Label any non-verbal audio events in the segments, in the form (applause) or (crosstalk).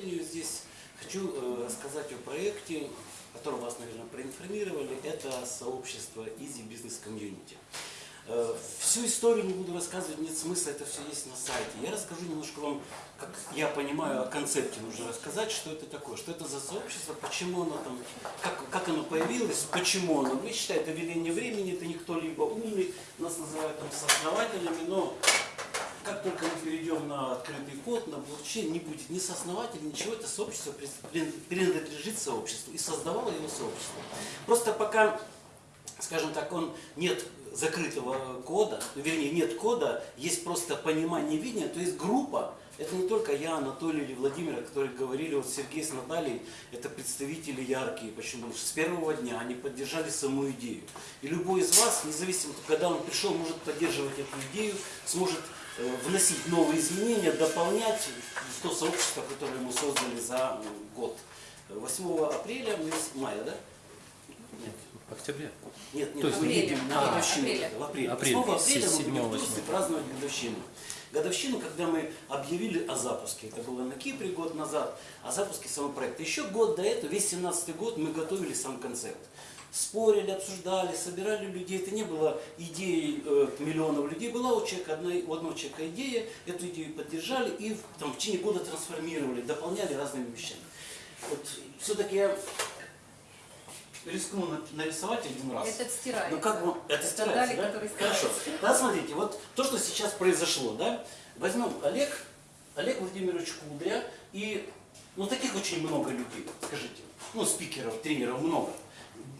Здесь хочу э, рассказать о проекте, о котором вас, наверное, проинформировали. Это сообщество Easy Business Community. Э, всю историю не буду рассказывать, нет смысла, это все есть на сайте. Я расскажу немножко вам, как я понимаю, о концепте нужно рассказать, что это такое, что это за сообщество, почему оно там, как, как оно появилось, почему оно. Вы считаете, это веление времени, это не кто-либо умный, нас называют там сооснователями, но как только мы перейдем на открытый код, на блокчейн, не будет ни сооснователя, ничего, это сообщество принадлежит сообществу и создавало его сообщество. Просто пока, скажем так, он нет закрытого кода, вернее нет кода, есть просто понимание видения, то есть группа, это не только я, Анатолий или Владимир, которые говорили, вот Сергей с Натальей, это представители яркие. Почему? Потому что с первого дня они поддержали саму идею. И любой из вас, независимо, когда он пришел, может поддерживать эту идею, сможет вносить новые изменения, дополнять то сообщество, которое мы создали за год. 8 апреля, мая, да? Нет. В октябре? Нет, нет, То есть мы едем на а, годовщину. апреля. В апреле. Апрель. 8 апреля мы 7 будем в 8. Турции праздновать годовщину. Годовщину, когда мы объявили о запуске. Это было на Кипре год назад, о запуске самого проекта. Еще год до этого, весь 17 год, мы готовили сам концепт. Спорили, обсуждали, собирали людей. Это не было идеей э, миллионов людей. Была у человека одна, у одного человека идея, эту идею поддержали и там, в течение года трансформировали, дополняли разными вещами. Вот все-таки я рискну на- нарисовать один раз. Это стирается. Ну как вам, это старается, Далее, да? Хорошо. стирается. Да, смотрите, вот то, что сейчас произошло, да, возьмем Олег, Олег Владимирович Кудря, и, ну, таких очень много людей, скажите, ну, спикеров, тренеров много.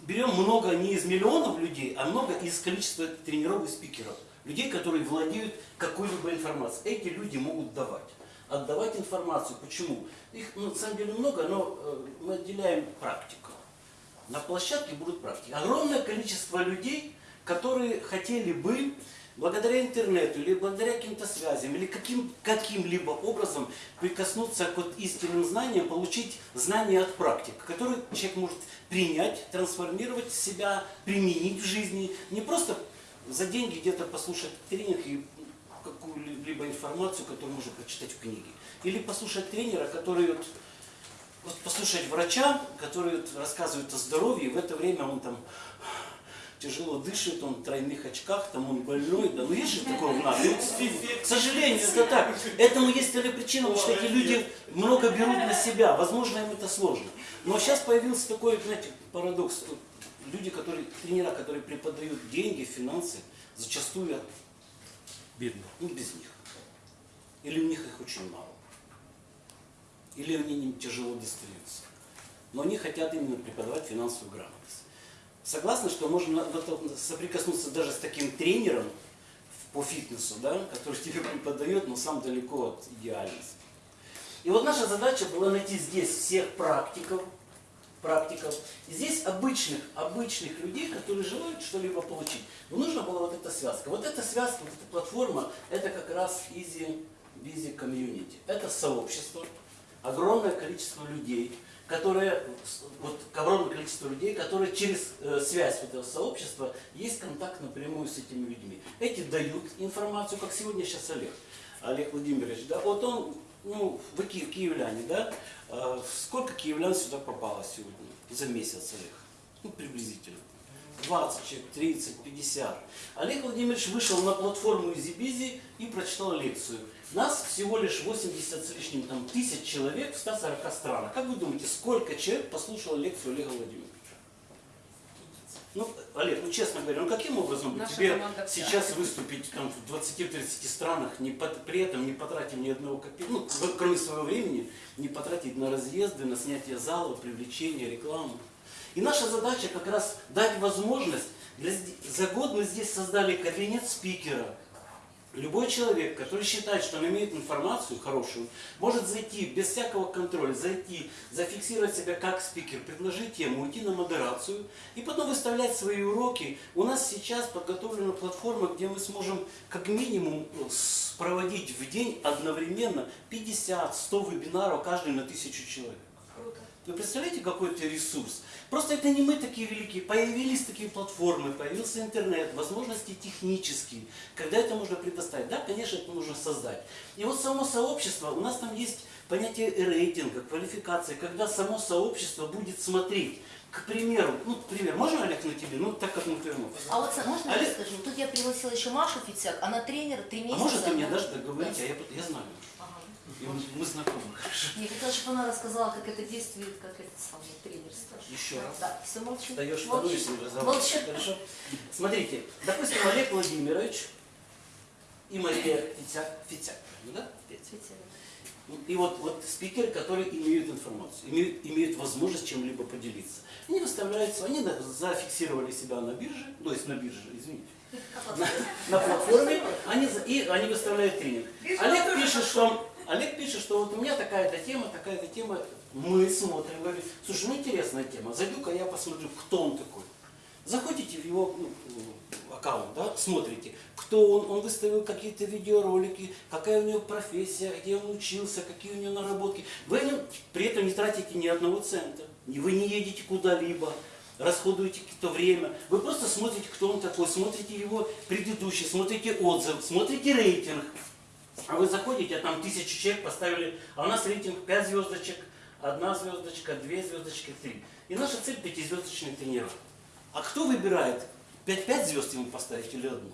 Берем много не из миллионов людей, а много из количества тренеров и спикеров. Людей, которые владеют какой-либо информацией. Эти люди могут давать. Отдавать информацию. Почему? Их ну, на самом деле много, но э, мы отделяем практику. На площадке будут практики. Огромное количество людей, которые хотели бы благодаря интернету или благодаря каким-то связям или каким, каким-либо образом прикоснуться к вот истинным знаниям, получить знания от практик, которые человек может принять, трансформировать в себя, применить в жизни. Не просто за деньги где-то послушать тренинг и какую-либо информацию, которую можно прочитать в книге. Или послушать тренера, который вот вот послушать врача, который вот рассказывает о здоровье, и в это время он там тяжело дышит, он в тройных очках, там он больной, да, ну есть же такое в нас. (laughs) Ну, К сожалению, это так. Этому есть ли причина, потому что эти люди много берут на себя, возможно, им это сложно. Но сейчас появился такой, знаете, парадокс. Люди, которые, тренера, которые преподают деньги, финансы, зачастую Бедно. ну, без них. Или у них их очень мало. Или они им тяжело достаются. Но они хотят именно преподавать финансовую грамотность. Согласны, что на- соприкоснуться даже с таким тренером по фитнесу, да, который (laughs) тебе преподает, но сам далеко от идеальности. И вот наша задача была найти здесь всех практиков, практиков, и здесь обычных, обычных людей, которые желают что-либо получить. Но нужна была вот эта связка. Вот эта связка, вот эта платформа, это как раз Easy Busy Community. Это сообщество, огромное количество людей, которые, вот огромное количество людей, которые через э, связь этого сообщества есть контакт напрямую с этими людьми. Эти дают информацию, как сегодня сейчас Олег, Олег Владимирович, да, вот он, ну, вы ки- киевляне, да, Э, сколько киевлян сюда попало сегодня за месяц, Олег? Ну, приблизительно. 20 человек, 30, 50. Олег Владимирович вышел на платформу EasyBizy и прочитал лекцию. Нас всего лишь 80 с лишним там, тысяч человек в 140 странах. Как вы думаете, сколько человек послушало лекцию Олега Владимировича? Ну, Олег, ну честно говоря, ну каким образом Наша тебе команда вся. сейчас выступить там, в 20-30 странах, не пот- при этом не потратив ни одного копейки, ну, кроме своего времени, не потратить на разъезды, на снятие зала, привлечение, рекламу. И наша задача как раз дать возможность, для, за год мы здесь создали кабинет спикера, Любой человек, который считает, что он имеет информацию хорошую, может зайти без всякого контроля, зайти, зафиксировать себя как спикер, предложить тему, уйти на модерацию и потом выставлять свои уроки. У нас сейчас подготовлена платформа, где мы сможем как минимум с- проводить в день одновременно 50-100 вебинаров, каждый на тысячу человек. Вы представляете, какой это ресурс? Просто это не мы такие великие. Появились такие платформы, появился интернет, возможности технические. Когда это можно предоставить? Да, конечно, это нужно создать. И вот само сообщество, у нас там есть понятие рейтинга, квалификации, когда само сообщество будет смотреть. К примеру, ну, пример, можно, Олег, на тебе? Ну, так как мы офисе. А вот можно я Олег- скажу? Тут я пригласила еще Машу Фицяк, она тренер три А месяца. может, ты мне дашь договорить, а я, я знаю. И мы, мы знакомы, хорошо. Я хотела, чтобы она рассказала, как это действует, как это самое тренерство. Еще раз. Да, все молчу. Даешь вторую, если разговаривать. Молчу. Хорошо. Смотрите, допустим, Олег Владимирович и Мария Фитяк, Фитяк, да? Фитя. Фицяк. И вот, вот спикеры, которые имеют информацию, имеют, имеют возможность чем-либо поделиться. Они выставляются, они зафиксировали себя на бирже, то есть на бирже, извините, на, на платформе, они, и они выставляют тренинг. Олег пишет, что, Олег пишет, что вот у меня такая-то тема, такая-то тема, мы смотрим, говорим, слушай, ну интересная тема, зайду-ка я посмотрю, кто он такой. Заходите в его ну, аккаунт, да, смотрите, кто он, он выставил какие-то видеоролики, какая у него профессия, где он учился, какие у него наработки. Вы нем при этом не тратите ни одного цента, вы не едете куда-либо, расходуете какое-то время. Вы просто смотрите, кто он такой, смотрите его предыдущий, смотрите отзыв, смотрите рейтинг. А вы заходите, а там тысячу человек поставили, а у нас рейтинг 5 звездочек, одна звездочка, две звездочки, три. И наша цель пятизвездочный тренер. А кто выбирает, 5-5 звезд ему поставить или одну?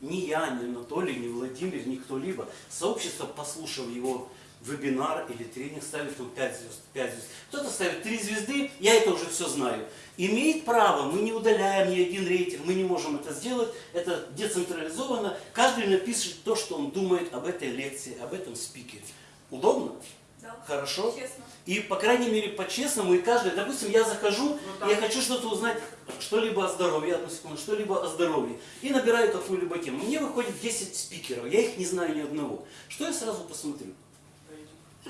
Ни я, ни Анатолий, ни Владимир, ни кто-либо. Сообщество, послушав его вебинар или тренинг, ставит ему 5 звезд, 5 звезд. Кто-то ставит 3 звезды, я это уже все знаю. Имеет право, мы не удаляем ни один рейтинг, мы не можем это сделать, это децентрализовано. Каждый напишет то, что он думает об этой лекции, об этом спикере. Удобно? Да. Хорошо? Честно. И, по крайней мере, по-честному, и каждый, допустим, я захожу, Ну, я хочу что-то узнать, что-либо о здоровье, одну секунду, что-либо о здоровье, и набираю какую-либо тему. Мне выходит 10 спикеров, я их не знаю ни одного. Что я сразу посмотрю?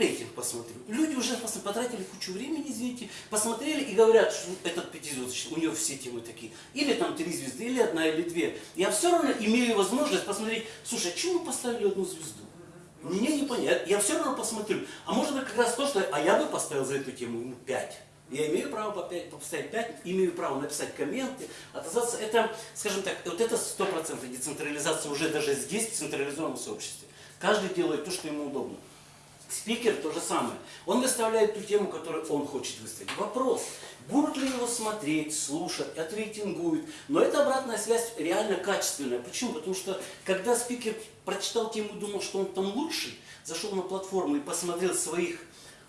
Рейтинг посмотрю. Люди уже пос- потратили кучу времени, извините, посмотрели и говорят, что этот пятизвездочный, у него все темы такие. Или там три звезды, или одна, или две. Я все равно имею возможность посмотреть, слушай, а чему поставили одну звезду? Мне не понятно. Я все равно посмотрю. А может быть как раз то, что... А я бы поставил за эту тему ну, 5. Я имею право поставить 5, имею право написать комменты, отозваться. Это, скажем так, вот это 100% децентрализация уже даже здесь, в централизованном сообществе. Каждый делает то, что ему удобно. Спикер то же самое. Он выставляет ту тему, которую он хочет выставить. Вопрос, будут ли его смотреть, слушать, отрейтингуют. Но эта обратная связь реально качественная. Почему? Потому что когда спикер прочитал тему думал, что он там лучший, зашел на платформу и посмотрел своих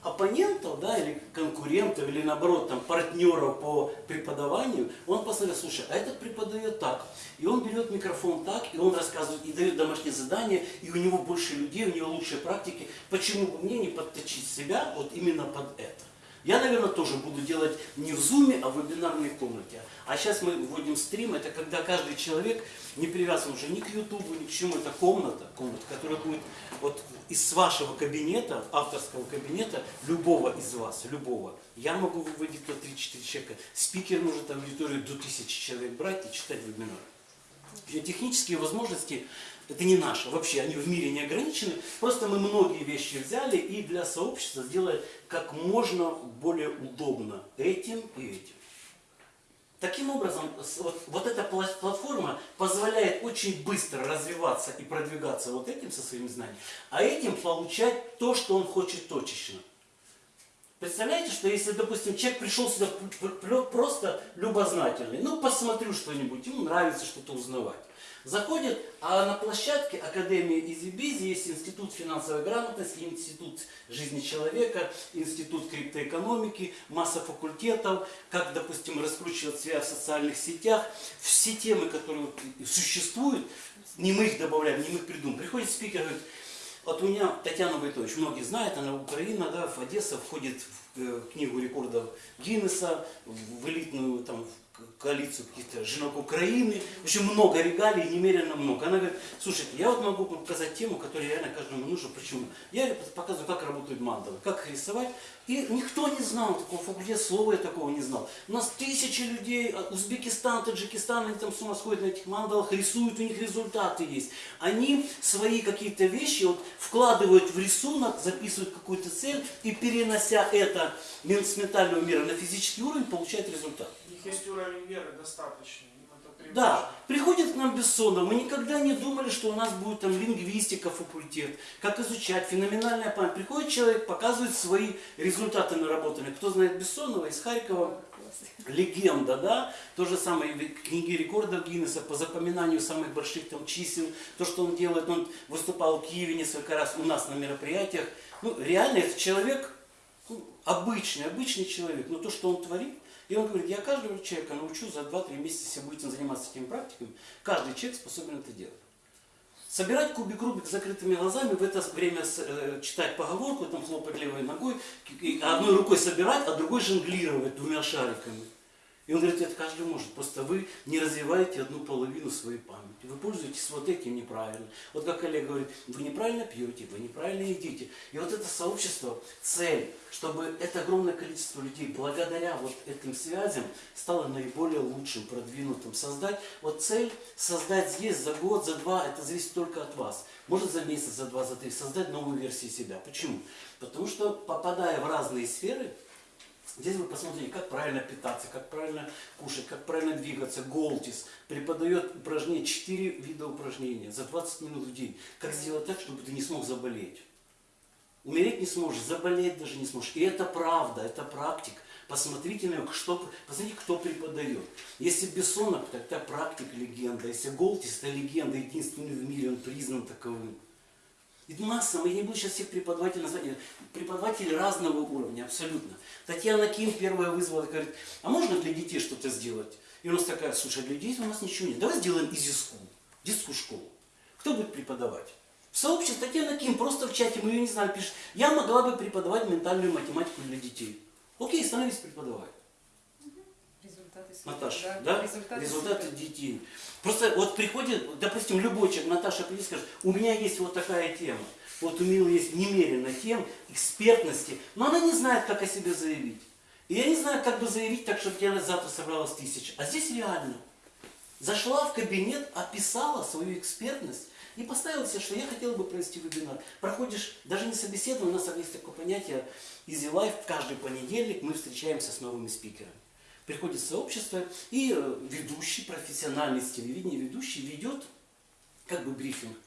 оппонентов, да, или конкурентов, или наоборот, там, партнеров по преподаванию, он посмотрел, слушай, а этот преподает так, и он берет микрофон так, и он рассказывает, и дает домашние задания, и у него больше людей, у него лучшие практики, почему бы мне не подточить себя вот именно под это? Я, наверное, тоже буду делать не в зуме, а в вебинарной комнате. А сейчас мы вводим стрим, это когда каждый человек не привязан уже ни к ютубу, ни к чему, это комната, комната, которая будет вот из вашего кабинета, авторского кабинета, любого из вас, любого. Я могу выводить до 3-4 человека. Спикер может аудиторию до 1000 человек брать и читать вебинар. Технические возможности это не наши, вообще они в мире не ограничены. Просто мы многие вещи взяли и для сообщества сделали как можно более удобно этим и этим. Таким образом, вот, вот эта пла- платформа позволяет очень быстро развиваться и продвигаться вот этим со своими знаниями, а этим получать то, что он хочет точечно. Представляете, что если, допустим, человек пришел сюда просто любознательный, ну, посмотрю что-нибудь, ему нравится что-то узнавать. Заходит, а на площадке Академии Изибизи есть Институт финансовой грамотности, Институт жизни человека, Институт криптоэкономики, масса факультетов, как, допустим, раскручивать себя в социальных сетях. Все темы, которые существуют, не мы их добавляем, не мы их придумаем. Приходит спикер, говорит, вот у меня Татьяна Войтович, многие знают, она Украина, да, в Одесса входит в э, книгу рекордов Гиннесса, в элитную там коалицию каких-то женок Украины. В много регалий, немерено много. Она говорит, слушайте, я вот могу показать тему, которая реально каждому нужна. Почему? Я показываю, как работают мандалы, как их рисовать. И никто не знал такого факультета, слова я такого не знал. У нас тысячи людей, а, Узбекистан, Таджикистан, они там с ума сходят на этих мандалах, рисуют, у них результаты есть. Они свои какие-то вещи вот, вкладывают в рисунок, записывают какую-то цель и перенося это с ментального мира на физический уровень, получают результат. Них есть уровень веры достаточный, это Да, приходит к нам Бессонов. Мы никогда не думали, что у нас будет там лингвистика, факультет, как изучать, феноменальная память. Приходит человек, показывает свои результаты наработанные. Кто знает Бессонова из Харькова, легенда, да, то же самое в книге рекордов Гиннесса по запоминанию самых больших там чисел, то, что он делает, он выступал в Киеве несколько раз у нас на мероприятиях. Ну, реально, этот человек, обычный, обычный человек, но то, что он творит, и он говорит, я каждого человека научу за 2-3 месяца, если будете заниматься этими практиками, каждый человек способен это делать. Собирать кубик Рубик с закрытыми глазами, в это время э, читать поговорку, там хлопать левой ногой, одной рукой собирать, а другой жонглировать двумя шариками. И он говорит, это каждый может, просто вы не развиваете одну половину своей памяти. Вы пользуетесь вот этим неправильно. Вот как Олег говорит, вы неправильно пьете, вы неправильно едите. И вот это сообщество, цель, чтобы это огромное количество людей благодаря вот этим связям стало наиболее лучшим, продвинутым. Создать, вот цель создать здесь за год, за два, это зависит только от вас. Может за месяц, за два, за три, создать новую версию себя. Почему? Потому что попадая в разные сферы, Здесь вы посмотрите, как правильно питаться, как правильно кушать, как правильно двигаться. Голтис преподает упражнения, 4 вида упражнения за 20 минут в день. Как сделать так, чтобы ты не смог заболеть. Умереть не сможешь, заболеть даже не сможешь. И это правда, это практик. Посмотрите на него, что, посмотрите, кто преподает. Если Бессонов, то это практик, легенда. Если Голтис, это легенда, единственный в мире, он признан таковым. И масса, мы не буду сейчас всех преподавателей назвать, преподаватели разного уровня, абсолютно. Татьяна Ким первая вызвала, говорит, а можно для детей что-то сделать? И у нас такая, слушай, для детей у нас ничего нет, давай сделаем изи school, детскую школу. Кто будет преподавать? В сообществе Татьяна Ким просто в чате, мы ее не знали, пишет, я могла бы преподавать ментальную математику для детей. Окей, становись преподавать. Результаты Наташа, да? Результаты, Результаты супер. детей. Просто вот приходит, допустим, любой человек, Наташа придет скажет, у меня есть вот такая тема. Вот у Милы есть немерено тем, экспертности, но она не знает, как о себе заявить. И я не знаю, как бы заявить так, чтобы тебя завтра собралось тысяча. А здесь реально. Зашла в кабинет, описала свою экспертность и поставила себе, что я хотела бы провести вебинар. Проходишь, даже не собеседование, у нас есть такое понятие Easy Life, каждый понедельник мы встречаемся с новыми спикерами. Приходит сообщество, и э, ведущий, профессиональный с телевидения ведущий ведет как бы брифинг.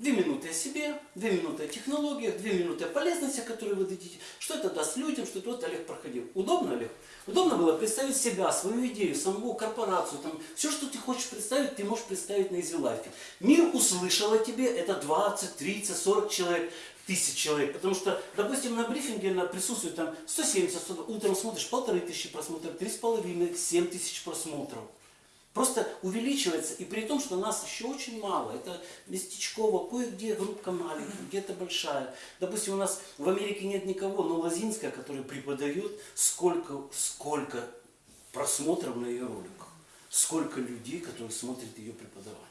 Две минуты о себе, две минуты о технологиях, две минуты о полезности, которые вы дадите. Что это даст людям, что это Олег проходил. Удобно, Олег? Удобно было представить себя, свою идею, самого корпорацию. Там, все, что ты хочешь представить, ты можешь представить на Life. Мир услышал о тебе, это 20, 30, 40 человек, тысяч человек. Потому что, допустим, на брифинге на присутствует там 170, 100, утром смотришь, полторы тысячи просмотров, три с половиной, семь тысяч просмотров. Просто увеличивается, и при том, что нас еще очень мало. Это местечково, кое-где группа маленькая, где-то большая. Допустим, у нас в Америке нет никого, но Лозинская, которая преподает, сколько, сколько просмотров на ее роликах. Сколько людей, которые смотрят ее преподавание.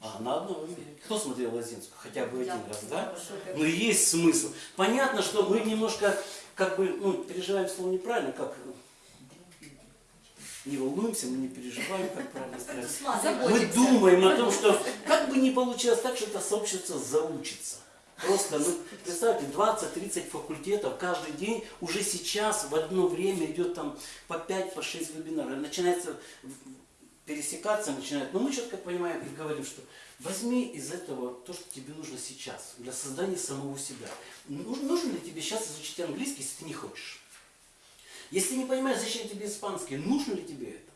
А она одна в Америке. Кто смотрел Лозинскую? Хотя бы один раз, да? Но есть смысл. Понятно, что мы немножко, как бы, ну, переживаем слово неправильно, как не волнуемся, мы не переживаем, как правильно сказать. Мы думаем о том, что как бы не получилось так, что это сообщество заучится. Просто, ну, представьте, 20-30 факультетов каждый день, уже сейчас в одно время идет там по 5, по 6 вебинаров. Начинается пересекаться, начинает. Но мы четко понимаем и говорим, что возьми из этого то, что тебе нужно сейчас, для создания самого себя. Нужно, ли тебе сейчас изучить английский, если ты не хочешь? Если не понимаешь, зачем тебе испанский, нужно ли тебе это?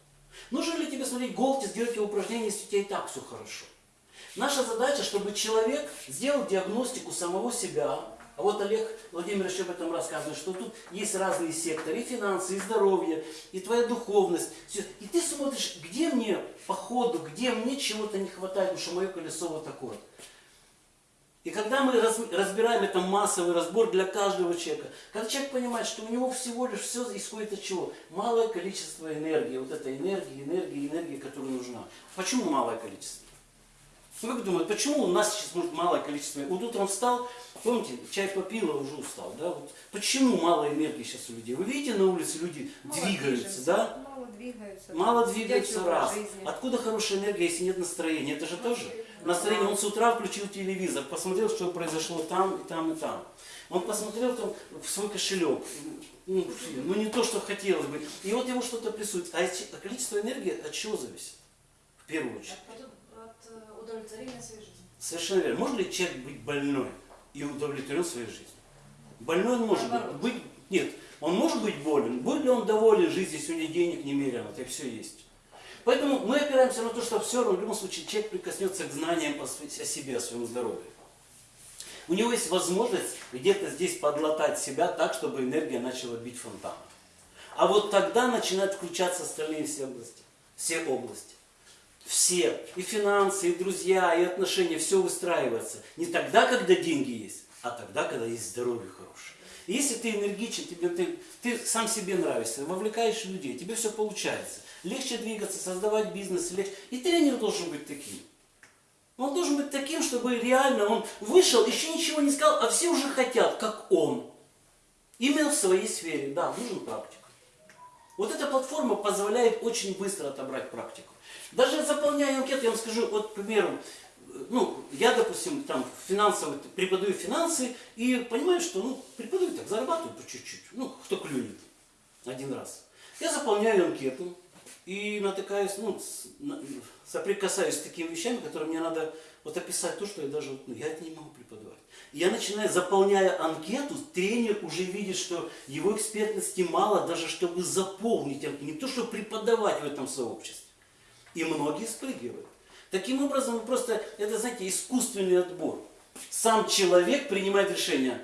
Нужно ли тебе смотреть голки, сделать его упражнения, если у тебя и так все хорошо? Наша задача, чтобы человек сделал диагностику самого себя. А вот Олег Владимирович об этом рассказывает, что тут есть разные секторы, и финансы, и здоровье, и твоя духовность. Всё. И ты смотришь, где мне по ходу, где мне чего-то не хватает, потому что мое колесо вот такое. И когда мы раз- разбираем это массовый разбор для каждого человека, когда человек понимает, что у него всего лишь все исходит от чего? Малое количество энергии, вот этой энергии, энергии, энергии, которая нужна. Почему малое количество? Ну, как думают, почему у нас сейчас может малое количество? Вот утром встал, помните, чай попил, а уже устал, да? Вот почему мало энергии сейчас у людей? Вы видите, на улице люди Мало двигаются, движется, да? Мало двигаются. Мало двигаются раз. жизни. Откуда хорошая энергия, если нет настроения? Это же тоже настроение. Он с утра включил телевизор, посмотрел, что произошло там и там и там. Он посмотрел там в свой кошелек. Ну, ну, не то, что хотелось бы. И вот ему что-то присутствует. А а количество энергии от чего зависит? В первую очередь. От, от, удовлетворения своей жизни. Совершенно верно. Может ли человек быть больной и удовлетворен своей жизнью? Больной он может Наоборот. быть. Нет, он может быть болен. Будет ли он доволен жизнью, если у него денег немерено, это все есть. Поэтому мы опираемся на то, что все равно в любом случае человек прикоснется к знаниям о себе, о своем здоровье. У него есть возможность где-то здесь подлатать себя так, чтобы энергия начала бить фонтаном. А вот тогда начинают включаться остальные все области. Все области. Все. И финансы, и друзья, и отношения, все выстраивается. Не тогда, когда деньги есть, а тогда, когда есть здоровье хорошее. И если ты энергичен, тебе, ты, ты сам себе нравишься, вовлекаешь людей, тебе все получается. Легче двигаться, создавать бизнес. легче. И тренер должен быть таким. Он должен быть таким, чтобы реально он вышел, еще ничего не сказал, а все уже хотят, как он. Именно в своей сфере. Да, нужен практик. Вот эта платформа позволяет очень быстро отобрать практику. Даже заполняя анкету, я вам скажу, вот, к примеру, ну, я, допустим, там финансово преподаю финансы и понимаю, что, ну, преподаю так, зарабатываю по чуть-чуть, ну, кто клюнет один раз. Я заполняю анкету и натыкаюсь, ну, соприкасаюсь с такими вещами, которые мне надо вот описать то, что я даже, ну, я это не могу преподавать. Я начинаю, заполняя анкету, тренер уже видит, что его экспертности мало, даже чтобы заполнить анкету, не то, чтобы преподавать в этом сообществе. И многие спрыгивают. Таким образом, просто, это, знаете, искусственный отбор. Сам человек принимает решение,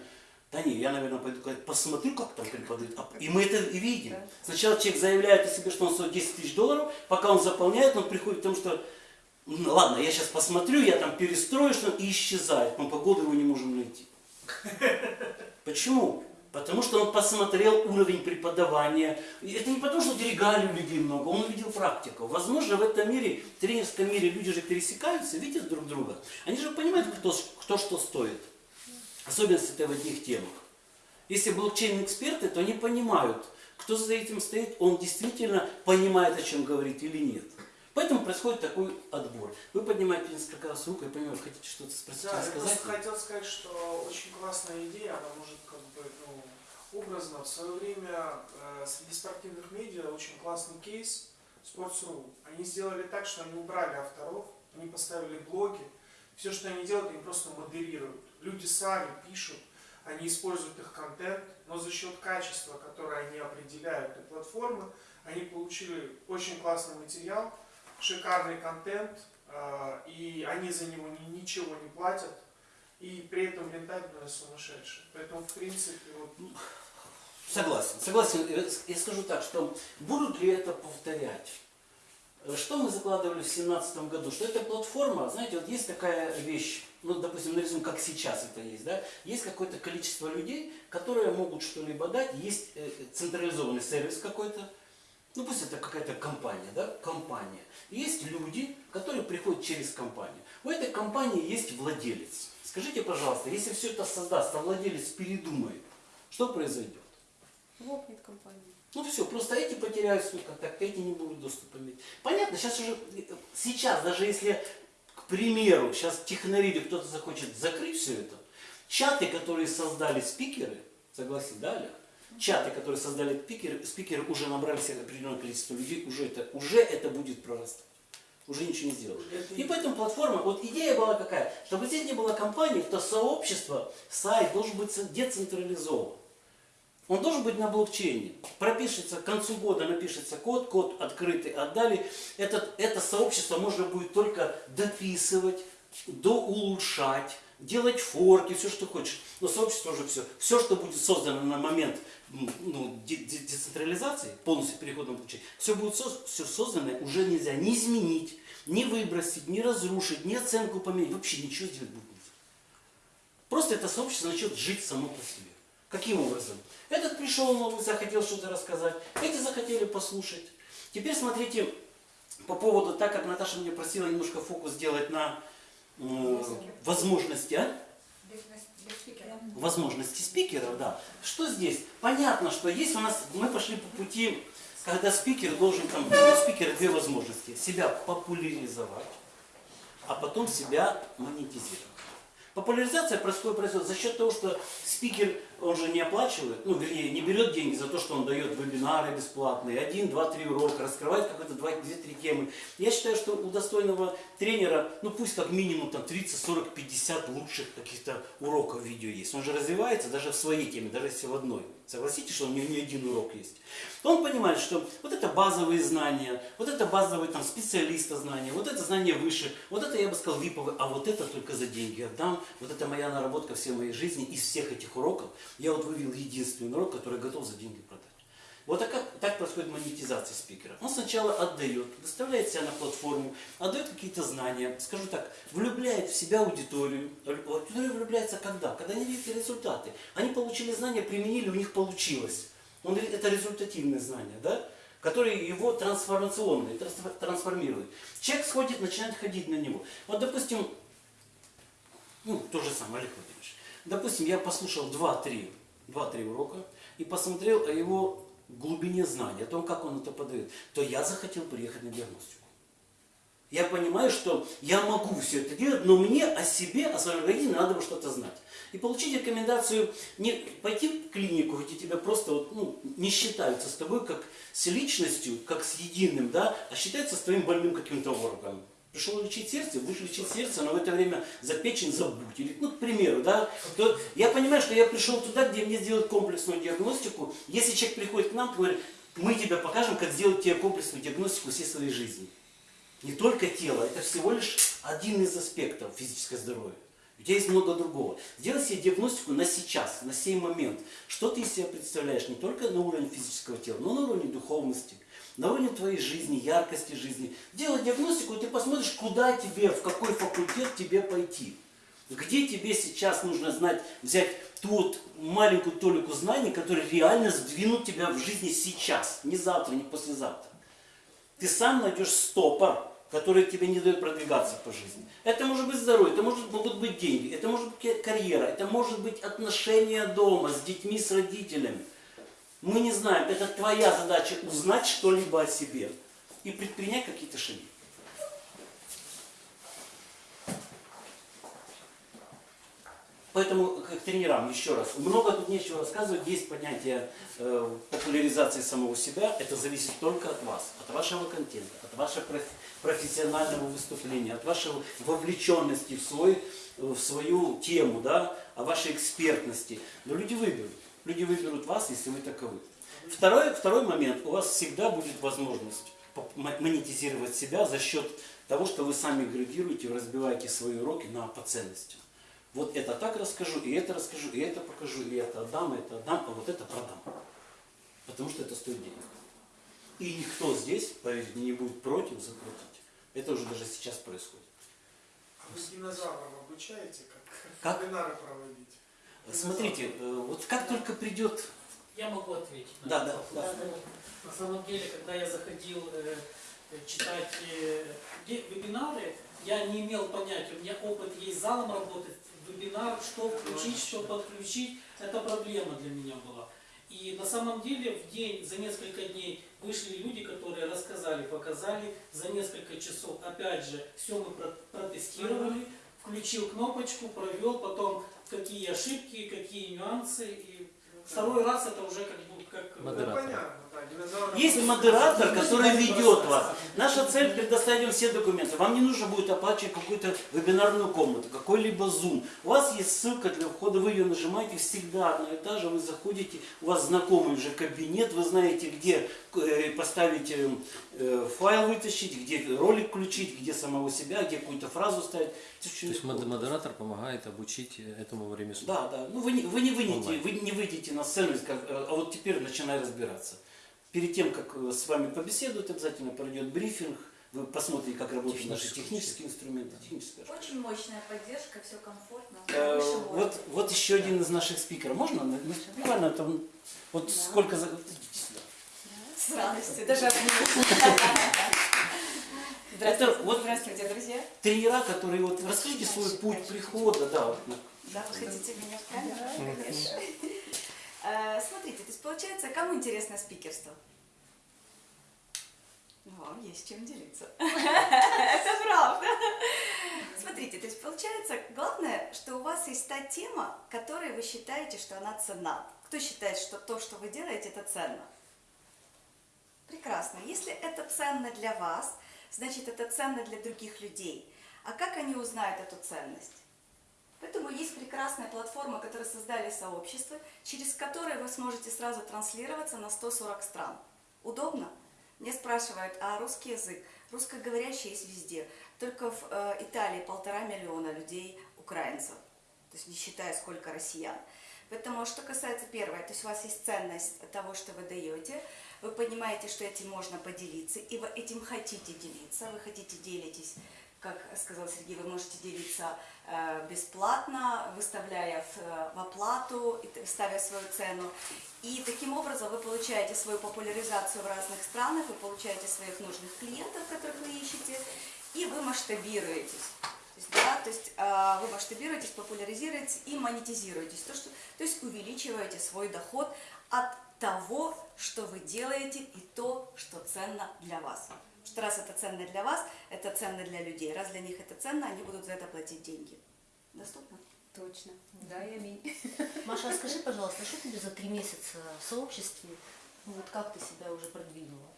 да не, я, наверное, пойду посмотрю, как там преподают. А- И мы это и видим. Сначала человек заявляет о себе, что он стоит 10 тысяч долларов, пока он заполняет, он приходит к тому, что ну, ладно, я сейчас посмотрю, я там перестрою, что и исчезает. Мы по году его не можем найти. (laughs) Почему? Потому что он посмотрел уровень преподавания. Это не потому, что регалий у людей много, он увидел практику. Возможно, в этом мире, в тренерском мире люди же пересекаются, видят друг друга. Они же понимают, кто, кто что стоит. Особенно это в одних темах. Если блокчейн-эксперты, то они понимают, кто за этим стоит, он действительно понимает, о чем говорит или нет. Поэтому происходит такой отбор. Вы поднимаете несколько раз руку, я понимаю, хотите что-то спросить, Да, я рассказать? просто хотел сказать, что очень классная идея, она может как бы ну, образно. В свое время э, среди спортивных медиа очень классный кейс Sports.ru. Они сделали так, что они убрали авторов, они поставили блоги. Все, что они делают, они просто модерируют. Люди сами пишут, они используют их контент, но за счет качества, которое они определяют и платформы, они получили очень классный материал, шикарный контент, э, и они за него ни- ничего не платят, и при этом рентабельность сумасшедшая. Поэтому, в принципе, вот, Согласен, согласен. Э, Я скажу так, что будут ли это повторять? Что мы закладывали в 2017 году? Что эта платформа, знаете, вот есть такая вещь, ну, допустим, нарисуем, как сейчас это есть, да? Есть какое-то количество людей, которые могут что-либо дать, есть э, централизованный сервис какой-то, ну, пусть это какая-то компания, да, компания. Есть люди, которые приходят через компанию. У этой компании есть владелец. Скажите, пожалуйста, если все это создаст, а владелец передумает, что произойдет? Лопнет компания. Ну все, просто эти потеряют свой контакт, эти не будут доступа иметь. Понятно, сейчас уже, сейчас, даже если, к примеру, сейчас технари или кто-то захочет закрыть все это, чаты, которые создали спикеры, согласен, да, Олег? Чаты, которые создали спикеры, спикеры уже набрали себе определенное количество людей, уже это, уже это будет прорастать. Уже ничего не сделают. Это И поэтому платформа, вот идея была какая, чтобы здесь не было компании, то сообщество, сайт должен быть децентрализован. Он должен быть на блокчейне. Пропишется, к концу года напишется код, код открытый отдали. Этот, это сообщество можно будет только дописывать, доулучшать, делать форки, все, что хочешь. Но сообщество уже все. Все, что будет создано на момент ну, де- де- децентрализации, полностью перехода на блокчейн, все будет соз- все созданное уже нельзя ни изменить, ни выбросить, ни разрушить, ни оценку поменять. Вообще ничего сделать будет нельзя. Просто это сообщество начнет жить само по себе. Каким образом? Этот пришел новый, захотел что-то рассказать, эти захотели послушать. Теперь смотрите, по поводу, так как Наташа меня просила немножко фокус сделать на э, возможности, а? Возможности спикеров, да. Что здесь? Понятно, что есть у нас, мы пошли по пути, когда спикер должен, там, у спикера две возможности. Себя популяризовать, а потом себя монетизировать. Популяризация происходит, происходит за счет того, что спикер он же не оплачивает, ну, вернее, не берет деньги за то, что он дает вебинары бесплатные, один, два, три урока, раскрывает какой-то два, две, три темы. Я считаю, что у достойного тренера, ну, пусть как минимум там 30, 40, 50 лучших каких-то уроков видео есть. Он же развивается даже в своей теме, даже если в одной. Согласитесь, что у него не один урок есть. Он понимает, что вот это базовые знания, вот это базовые там специалиста знания, вот это знание выше, вот это я бы сказал виповые, а вот это только за деньги отдам. Вот это моя наработка всей моей жизни из всех этих уроков. Я вот вывел единственный урок, который готов за деньги продать. Вот как- так происходит монетизация спикера. Он сначала отдает, выставляет себя на платформу, отдает какие-то знания, скажу так, влюбляет в себя аудиторию. Аудитория влюбляется когда? Когда они видят результаты. Они получили знания, применили, у них получилось. Он это результативные знания, да? которые его трансформационные, трансфор- трансформируют. Человек сходит, начинает ходить на него. Вот, допустим, ну, то же самое, Олег Владимирович. Допустим, я послушал 2-3 2-3 урока и посмотрел о его глубине знаний, о том, как он это подает, то я захотел приехать на диагностику. Я понимаю, что я могу все это делать, но мне о себе, о своем организме надо бы что-то знать. И получить рекомендацию не пойти в клинику, где тебя просто вот, ну, не считаются с тобой как с личностью, как с единым, да, а считаются с твоим больным каким-то органом. Пришел лечить сердце, будешь лечить сердце, но в это время за печень забудь. Или, ну, к примеру, да. То я понимаю, что я пришел туда, где мне сделают комплексную диагностику. Если человек приходит к нам, говорит, мы тебе покажем, как сделать тебе комплексную диагностику всей своей жизни. Не только тело, это всего лишь один из аспектов физического здоровья. У тебя есть много другого. Сделай себе диагностику на сейчас, на сей момент. Что ты из себя представляешь не только на уровне физического тела, но на уровне духовности, на уровне твоей жизни, яркости жизни. Делай диагностику, и ты посмотришь, куда тебе, в какой факультет тебе пойти. Где тебе сейчас нужно знать, взять ту вот маленькую толику знаний, которые реально сдвинут тебя в жизни сейчас, не завтра, не послезавтра ты сам найдешь стопор, который тебе не дает продвигаться по жизни. Это может быть здоровье, это может, могут быть деньги, это может быть карьера, это может быть отношения дома с детьми, с родителями. Мы не знаем, это твоя задача узнать что-либо о себе и предпринять какие-то шаги. Поэтому к тренерам еще раз. Много тут нечего рассказывать. Есть понятие э, популяризации самого себя. Это зависит только от вас, от вашего контента, от вашего проф- профессионального выступления, от вашей вовлеченности в, свой, в свою тему, да, о вашей экспертности. Но люди выберут. Люди выберут вас, если вы таковы. Второй, второй момент. У вас всегда будет возможность монетизировать себя за счет того, что вы сами градируете, разбиваете свои уроки на по ценностям. Вот это так расскажу, и это расскажу, и это покажу, и это отдам, и это отдам, а вот это продам. Потому что это стоит денег. И никто здесь, поверьте, не будет против заплатить. Это уже даже сейчас происходит. А вы динозавров обучаете, как, Как? вебинары проводить? Смотрите, э, вот как только придет... Я могу ответить на Да, да, вопрос. да. На самом деле, когда я заходил э, э, читать э, вебинары, я не имел понятия, у меня опыт есть залом работать, вебинар, что включить, что подключить, это проблема для меня была. И на самом деле в день, за несколько дней вышли люди, которые рассказали, показали, за несколько часов, опять же, все мы про- протестировали, включил кнопочку, провел, потом какие ошибки, какие нюансы, и второй раз это уже как бы как... Ну, Модератор. понятно, да, динозавры... Есть модератор, который ведет вас. Наша цель предоставить вам все документы. Вам не нужно будет оплачивать какую-то вебинарную комнату, какой-либо Zoom. У вас есть ссылка для входа, вы ее нажимаете всегда одно и же, вы заходите, у вас знакомый уже кабинет, вы знаете, где э, поставить э, э, файл вытащить, где ролик включить, где самого себя, где какую-то фразу ставить. То есть модератор помогает обучить этому ремеслу. Да, да. Ну вы не, вы не выйдете, вы не выйдете на сцену и скажете, а вот теперь начинай разбираться. Перед тем, как э, с вами побеседуют, обязательно пройдет брифинг, вы посмотрите, как работают наши технические инструменты. техническая. Очень мощная поддержка, все комфортно. Э, вот, вот еще один из наших спикеров. Можно? Ну, Буквально там, вот Да. сколько за... идите сюда. С радостью, даже обниму. Это вот Здравствуйте, друзья. тренера, которые вот расскажите свой путь прихода, да, вот, Да, вы хотите меня в камеру? Конечно. Э, Смотрите, то есть получается, кому интересно спикерство? Вам есть чем делиться. (laughs) Это правда. смотрите, то есть получается, главное, что у вас есть та тема, которой вы считаете, что она ценна. Кто считает, что то, что вы делаете, это ценно? Прекрасно. Если это ценно для вас, значит это ценно для других людей. А как они узнают эту ценность? Поэтому есть прекрасная платформа, которую создали сообщество, через которое вы сможете сразу транслироваться на 140 стран. Удобно? Мне спрашивают, а русский язык? Русскоговорящий есть везде. Только в э, Италии полтора миллиона людей украинцев. То есть не считая, сколько россиян. Поэтому, что касается первого, то есть у вас есть ценность того, что вы даете, вы понимаете, что этим можно поделиться, и вы этим хотите делиться, вы хотите делитесь, как сказал Сергей, вы можете делиться э, бесплатно, выставляя в, э, оплату, ставя свою цену. И таким образом вы получаете свою популяризацию в разных странах, вы получаете своих нужных клиентов, которых вы ищете, и вы масштабируетесь. То есть, да, то есть э, вы масштабируетесь, популяризируетесь и монетизируетесь. То, что, то есть увеличиваете свой доход от того, что вы делаете, и то, что ценно для вас. Потому что раз это ценно для вас, это ценно для людей. Раз для них это ценно, они будут за это платить деньги. Доступно? Точно. Да, и аминь. (laughs) Маша, а скажи, пожалуйста, что тебе за три месяца в сообществе, ну, вот как ты себя уже продвинула?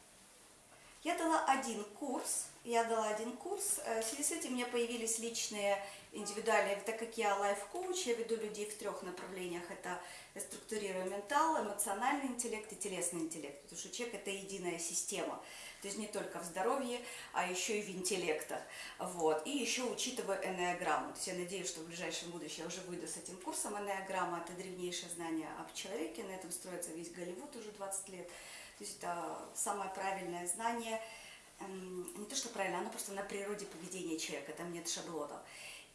Я дала один курс, я дала один курс. Э, В связи с этим у меня появились личные, индивидуальные, так как я лайф-коуч, я веду людей в трех направлениях. Это структурирую ментал, эмоциональный интеллект и телесный интеллект. Потому что человек – это единая система. То есть не только в здоровье, а еще и в интеллектах. Вот. И еще учитывая энеограмму. То есть я надеюсь, что в ближайшем будущем я уже выйду с этим курсом. Энеограмма – это древнейшее знание об человеке. На этом строится весь Голливуд уже 20 лет. То есть это самое правильное знание, не то что правильно, оно просто на природе поведения человека, там нет шаблонов.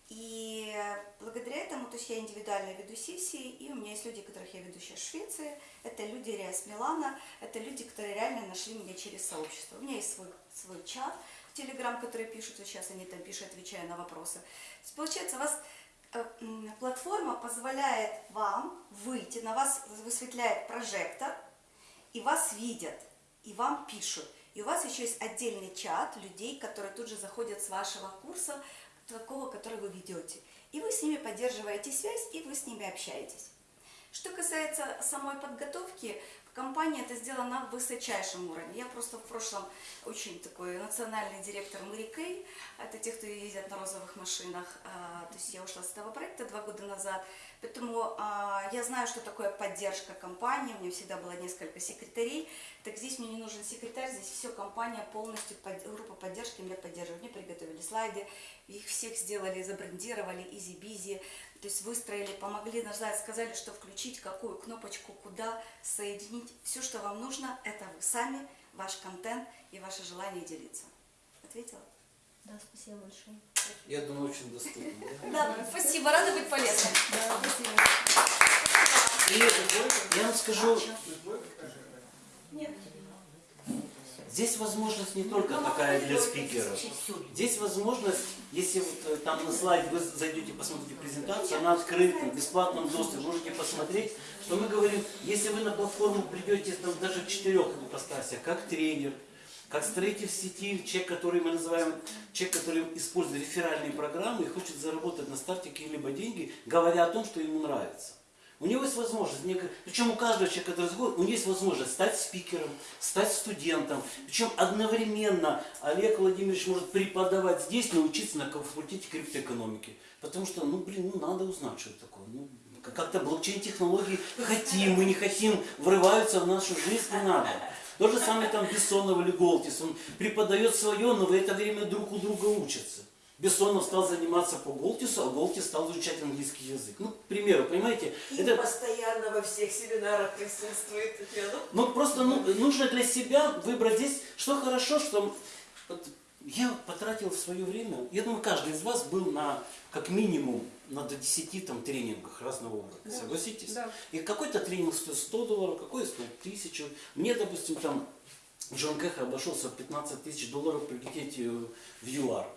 И благодаря этому, то есть я индивидуально веду сессии, и у меня есть люди, которых я веду сейчас в Швеции, это люди Риас Милана, это люди, которые реально нашли меня через сообщество. У меня есть свой, свой чат, Телеграм, который пишут, сейчас они там пишут, отвечая на вопросы. То есть получается, у вас э, платформа позволяет вам выйти, на вас высветляет прожектор, и вас видят, и вам пишут. И у вас еще есть отдельный чат людей, которые тут же заходят с вашего курса, такого, который вы ведете. И вы с ними поддерживаете связь, и вы с ними общаетесь. Что касается самой подготовки, компания это сделала на высочайшем уровне. Я просто в прошлом очень такой национальный директор Мэри Кей, это те, кто ездят на розовых машинах. А, То есть я ушла с этого проекта два года назад. Поэтому а, я знаю, что такое поддержка компании. У меня всегда было несколько секретарей. Так здесь мне не нужен секретарь, здесь все компания полностью, под- группа поддержки меня поддерживает. Мне приготовили слайды, их всех сделали, забрендировали, EasyBizzi. То есть выстроили, помогли нажать, сказали, что включить, какую кнопочку, куда соединить. Все, что вам нужно, это вы сами, ваш контент и ваше желание делиться. Ответила? Да, спасибо большое. Я думаю, очень доступно. да? Да, спасибо, рада быть полезной. И я вам скажу, Нет. здесь возможность не только такая для спикеров. Здесь возможность, если вот э, там на слайд вы зайдете, посмотрите презентацию, она открыта, в бесплатном доступе, можете посмотреть, что мы говорим, если вы на платформу придете там даже в четырех ипостасях, как тренер, как строитель сети, человек, который мы называем, человек, который использует реферальные программы и хочет заработать на старте какие-либо деньги, говоря о том, что ему нравится. У него есть возможность, причем у каждого человека, который разговаривает, у него есть возможность стать спикером, стать студентом. Причем одновременно Олег Владимирович может преподавать здесь, научиться на факультете криптоэкономики. Потому что, ну, блин, ну, надо узнать, что это такое. Ну, как-то блокчейн-технологии хотим, мы не хотим, врываются в нашу жизнь, не надо. То же самое там Бессонов или Голтис. Он преподает свое, но в это время друг у друга учатся. Бессонов стал заниматься по Голтису, а Голтис стал изучать английский язык. Ну, к примеру, понимаете, И это постоянно во всех семинарах присутствует Татьяна. ну, просто ну, нужно для себя выбрать здесь, что хорошо, что я потратил свое время, я думаю, каждый из вас был на, как минимум, на до 10 там, тренингах разного уровня, согласитесь? Да. И какой-то тренинг стоит 100 долларов, какой стоит 1000. Мне, допустим, там Джон Кэха обошелся в 15 тысяч долларов прилететь э, в ЮАР.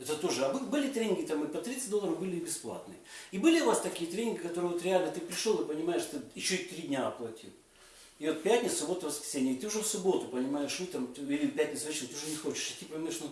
Это тоже. А бы- были тренинги там и по 30 долларов, были и бесплатные. И были у вас такие тренинги, которые вот реально ты пришел и понимаешь, что еще и три дня оплатил. И вот пятница, суббота, воскресенье, и ты уже в субботу понимаешь, утром, ты- или пятницу вечером, ты уже не хочешь идти, понимаешь, ну,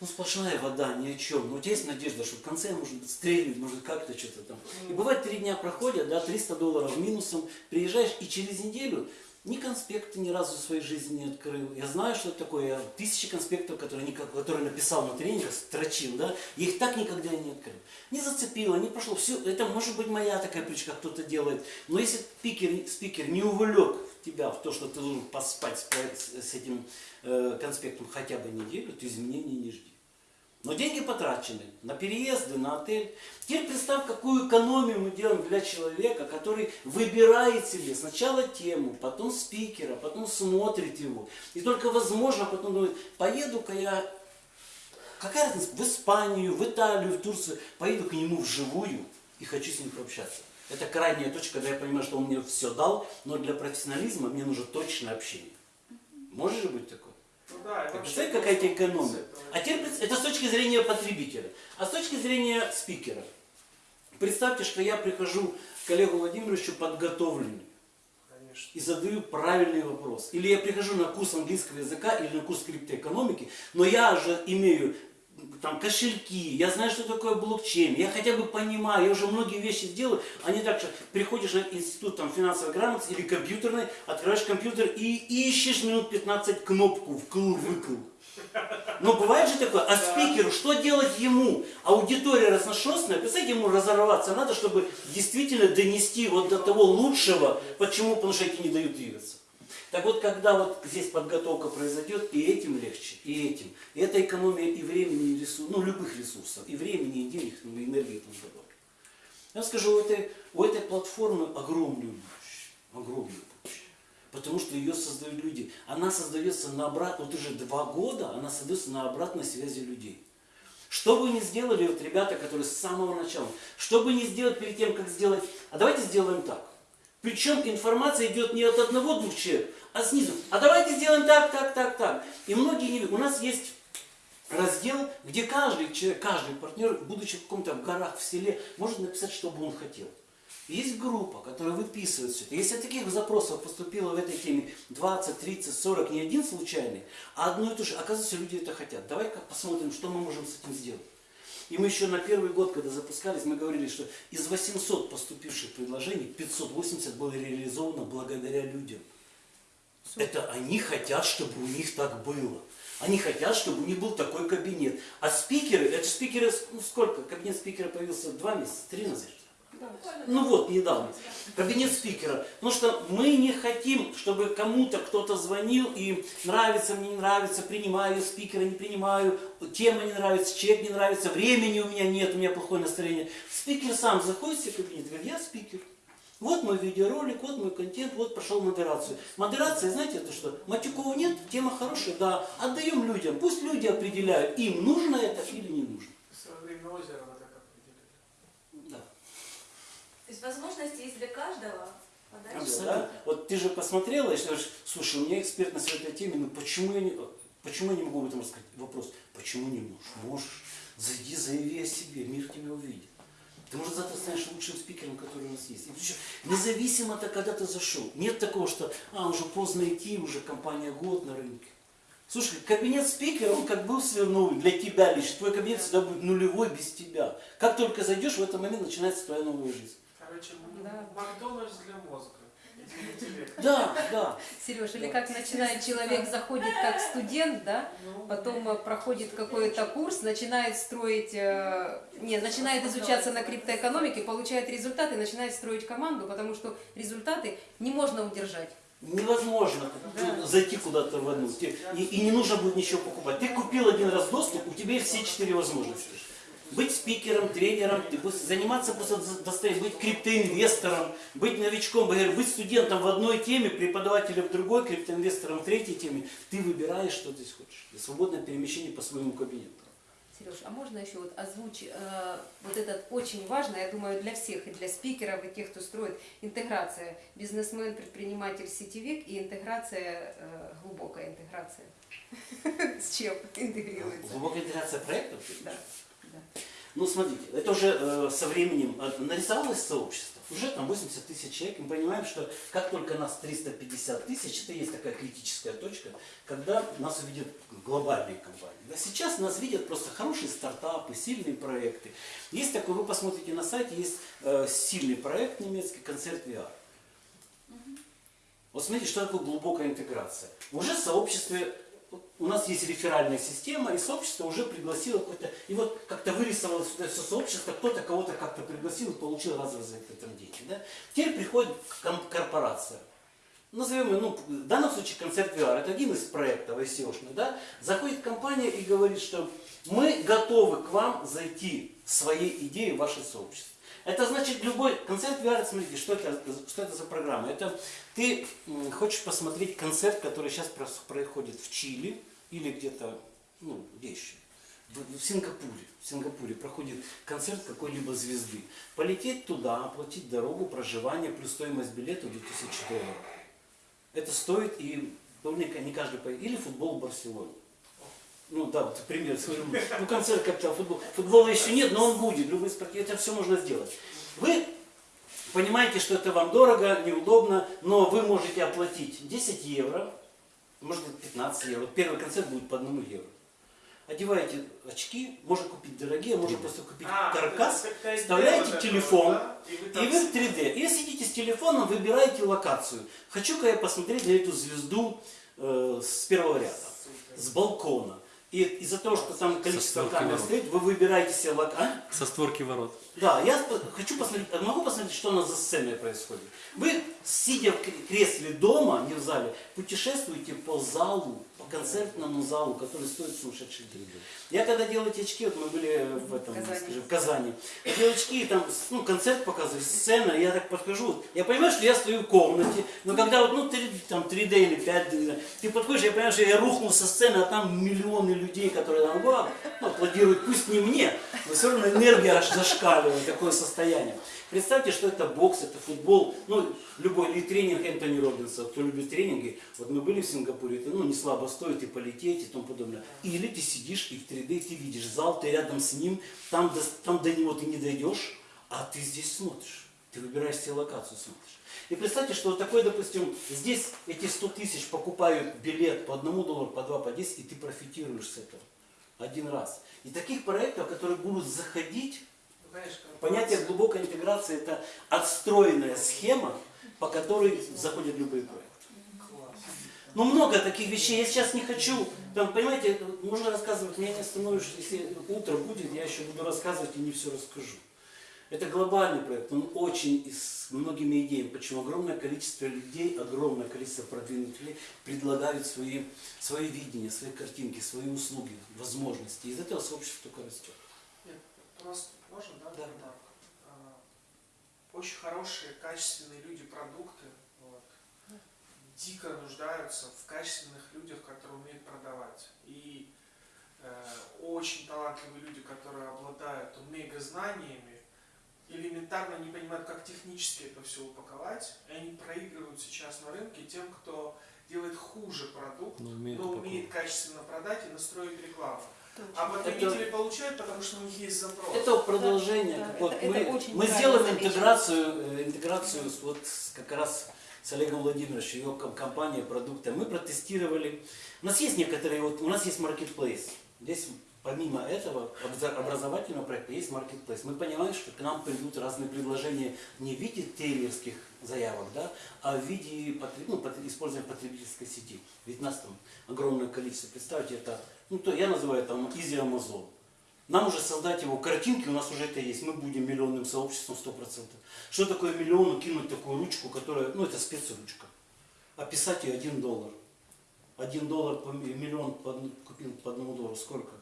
ну сплошная вода, ни о чем. Но у тебя есть надежда, что в конце может быть стрельнет, может как-то что-то там. И бывает три дня проходят, да, 300 долларов минусом, приезжаешь и через неделю ни конспекты ни разу в своей жизни не открыл. Я знаю, что это такое. Я тысячи конспектов, которые, которые написал на тренингах, строчил, да, их так никогда и не открыл. Не зацепило, не пошло. Все, это может быть моя такая привычка, кто-то делает. Но если спикер, спикер не увлек тебя в то, что ты должен поспать с, с этим э, конспектом хотя бы неделю, то изменений не жди. Но деньги потрачены на переезды, на отель. Теперь представь, какую экономию мы делаем для человека, который выбирает себе сначала тему, потом спикера, потом смотрит его. И только возможно потом думает, поеду-ка я, какая разница, в Испанию, в Италию, в Турцию, поеду к нему вживую и хочу с ним пообщаться. Это крайняя точка, когда я понимаю, что он мне все дал, но для профессионализма мне нужно точное общение. Может же быть такое? Так вообще Представь, какая тебе просто экономия. А теперь это с точки зрения потребителя. А с точки зрения спикера. Представьте, что я прихожу к коллегу Владимировичу подготовленный Конечно. и задаю правильный вопрос. Или я прихожу на курс английского языка или на курс криптоэкономики, но я же имею там кошельки, я знаю, что такое блокчейн, я хотя бы понимаю, я уже многие вещи сделаю, а не так, что приходишь на институт там, финансовой грамотности или компьютерный, открываешь компьютер и ищешь минут 15 кнопку вкл-выкл. Но бывает же такое, а спикеру, что делать ему? Аудитория разношерстная, представьте, ему разорваться надо, чтобы действительно донести вот до того лучшего. Почему? Потому что эти не дают двигаться. Так вот, когда вот здесь подготовка произойдет, и этим легче, и этим. И это экономия и времени, и ресурсов, ну, любых ресурсов, и времени, и денег, ну, и энергии и тому. Я скажу, у этой, у этой платформы огромное будущее, огромное будущее. Потому что ее создают люди. Она создается на обратно, вот уже два года, она создается на обратной связи людей. Что бы ни сделали вот ребята, которые с самого начала, что бы ни сделать перед тем, как сделать, а давайте сделаем так. Причем информация идет не от одного-двух человек, а снизу. А давайте сделаем так, так, так, так. И многие не видят. У нас есть раздел, где каждый человек, каждый партнер, будучи в каком-то в горах, в селе, может написать, что бы он хотел. Есть группа, которая выписывает все это. Если таких запросов поступило в этой теме 20, 30, 40, не один случайный, а одно и то же, оказывается, люди это хотят. Давай-ка посмотрим, что мы можем с этим сделать. И мы еще на первый год, когда запускались, мы говорили, что из 800 поступивших предложений 580 было реализовано благодаря людям. Это они хотят, чтобы у них так было. Они хотят, чтобы у них был такой кабинет. А спикеры, это спикеры, ну сколько? Кабинет спикера появился два месяца, три назад. Ну вот, недавно. Кабинет спикера. Потому что мы не хотим, чтобы кому-то кто-то звонил и нравится, мне не нравится, принимаю спикера, не принимаю, тема не нравится, человек не нравится, времени у меня нет, у меня плохое настроение. Спикер сам заходит в свой кабинет говорит, я спикер. Вот мой видеоролик, вот мой контент, вот прошел модерацию. Модерация, знаете, это что? Матюкова нет, тема хорошая, да. Отдаем людям, пусть люди определяют, им нужно это или не нужно. Свое время озеро вот так определили. Да. То есть возможности есть для каждого. подать. Абсолютно. Да? Вот ты же посмотрела и скажешь, слушай, у меня экспертность в этой теме, ну почему я не, почему я не могу об этом рассказать? Вопрос, почему не можешь? Можешь. Зайди, заяви о себе, мир тебя увидит. Ты, может, завтра станешь лучшим спикером, который у нас есть. И причем, независимо от когда ты зашел. Нет такого, что, а, уже поздно идти, уже компания год на рынке. Слушай, кабинет спикера, он как был свернул для тебя лишь. Твой кабинет всегда будет нулевой без тебя. Как только зайдешь, в этот момент начинается твоя новая жизнь. Короче, Да. Макдональдс для мозга. Для интеллекта. Да, да. Сереж, или как начинает человек, заходит как студент, да, Ну, потом э, проходит какой-то курс, начинает строить, э, не, начинает изучаться на криптоэкономике, получает результаты, начинает строить команду, потому что результаты не можно удержать. Невозможно Да. зайти куда-то в одну. И, и не нужно будет ничего покупать. Ты купил один раз доступ, у тебя есть все четыре возможности. Быть спикером, тренером, заниматься просто быть криптоинвестором, быть новичком, быть студентом в одной теме, преподавателем в другой, криптоинвестором в третьей теме. Ты выбираешь, что ты хочешь. И свободное перемещение по своему кабинету. Сереж, а можно еще вот озвучить э, вот этот очень важно, я думаю, для всех, и для спикеров, и тех, кто строит, интеграция бизнесмен, предприниматель, сетевик и интеграция, э, глубокая интеграция. (laughs) С чем интегрируется? Глубокая интеграция проектов? Да. Ну, смотрите, это уже э, со временем э, нарисовалось сообщество. Уже там 80 тысяч человек. Мы понимаем, что как только нас 350 тысяч, это есть такая критическая точка, когда нас увидят глобальные компании. Да, сейчас нас видят просто хорошие стартапы, сильные проекты. Есть такой, вы посмотрите на сайте, есть э, сильный проект немецкий, концерт VR. Вот смотрите, что такое глубокая интеграция. Уже в сообществе у нас есть реферальная система, и сообщество уже пригласило какое-то, и вот как-то вырисовалось сюда все сообщество, кто-то кого-то как-то пригласил и получил разовый за это там деньги. Да? Теперь приходит корпорация. Назовем ее, ну, в данном случае концерт VR, это один из проектов ICO-шных, да? Заходит компания и говорит, что мы готовы к вам зайти своей идеей в ваше сообщество. Это значит любой концерт VR, смотрите, что это, что это за программа? Это ты хочешь посмотреть концерт, который сейчас происходит в Чили или где-то, ну, где еще? В, в Сингапуре. В Сингапуре проходит концерт какой-либо звезды. Полететь туда, оплатить дорогу, проживание, плюс стоимость билета 2000 долларов. Это стоит и ну, не, не каждый поедет. Или футбол в Барселоне. Ну да, вот пример. Ну концерт капитал футбол. Футбола еще нет, но он будет. Любой спорт, это все можно сделать. Вы понимаете, что это вам дорого, неудобно, но вы можете оплатить 10 евро, может быть 15 евро. Первый концерт будет по одному евро. Одеваете очки, можно купить дорогие, можно просто купить А, каркас, вставляете это телефон, да, и вы и вы в 3D. И сидите с телефоном, выбираете локацию. Хочу-ка я посмотреть на эту звезду э, с первого ряда, с балкона. И из-за того, что там количество камер стоит, вы выбираете себе локацию. Со створки ворот. Да, я хочу посмотреть, а могу посмотреть, что у нас за сценой происходит. Вы, сидя в кре- кресле дома, не в зале, путешествуете по залу, по концертному залу, который стоит сумасшедшие деньги. Я когда делал эти очки, вот мы были в этом, Казани. скажем, в Казани, я делал очки, и там, ну, концерт показывают, сцена, я так подхожу, вот, я понимаю, что я стою в комнате, но когда вот, ну, 3, там, 3D или 5D, не знаю, ты подходишь, я понимаю, что я рухнул со сцены, а там миллионы людей, которые там, ну, аплодируют, пусть не мне, но все равно энергия аж зашкаливает, такое состояние. Представьте, что это бокс, это футбол, ну, любой, или тренинг Энтони Робинса, кто любит тренинги, вот мы были в Сингапуре, это, ну, не слабо стоит и полететь и тому подобное. Или ты сидишь и в 3D, ты видишь зал, ты рядом с ним, там до, там до него ты не дойдешь, а ты здесь смотришь, ты выбираешь себе локацию, смотришь. И представьте, что вот такой, допустим, здесь эти 100 тысяч покупают билет по одному доллару, по два, по 10, и ты профитируешь с этого один раз. И таких проектов, которые будут заходить, Понятие глубокой интеграции – это отстроенная схема, по которой заходят любые проекты. Ну, много таких вещей. Я сейчас не хочу, там, понимаете, можно рассказывать, меня не остановишь, если утро будет, я еще буду рассказывать и не все расскажу. Это глобальный проект, он очень и с многими идеями, почему огромное количество людей, огромное количество продвинутых людей предлагают свои, свои видения, свои картинки, свои услуги, возможности. Из этого сообщество только растет. Нет, просто можно, да, Да. ремарку? А, Очень хорошие, качественные люди, продукты, вот, дико нуждаются в качественных людях, которые умеют продавать. И э, очень талантливые люди, которые обладают мега знаниями, элементарно не понимают, как технически это все упаковать, и они проигрывают сейчас на рынке тем, кто делает хуже продукт, Но умеет но умеет качественно продать и настроить рекламу. А потребители получают, потому что у них есть запрос. Это продолжение. Да, вот это- мы, это мы сделаем интеграцию, э, интеграцию с, вот как раз с Олегом Владимировичем, его ком- компания продукта. Мы протестировали. У нас есть некоторые, вот у нас есть marketplace. Здесь помимо этого образовательного проекта есть marketplace. Мы понимаем, что к нам придут разные предложения не в виде трейлерских заявок, да, а в виде ну, использования потребительской сети. Ведь нас там огромное количество. Представьте, это, ну, то я называю там Easy Amazon. Нам уже создать его картинки, у нас уже это есть. Мы будем миллионным сообществом 100%. Что такое миллиону кинуть такую ручку, которая, ну это спецручка. А писать ее 1 доллар. Один доллар, по ми- миллион по купил по одному доллару. Сколько?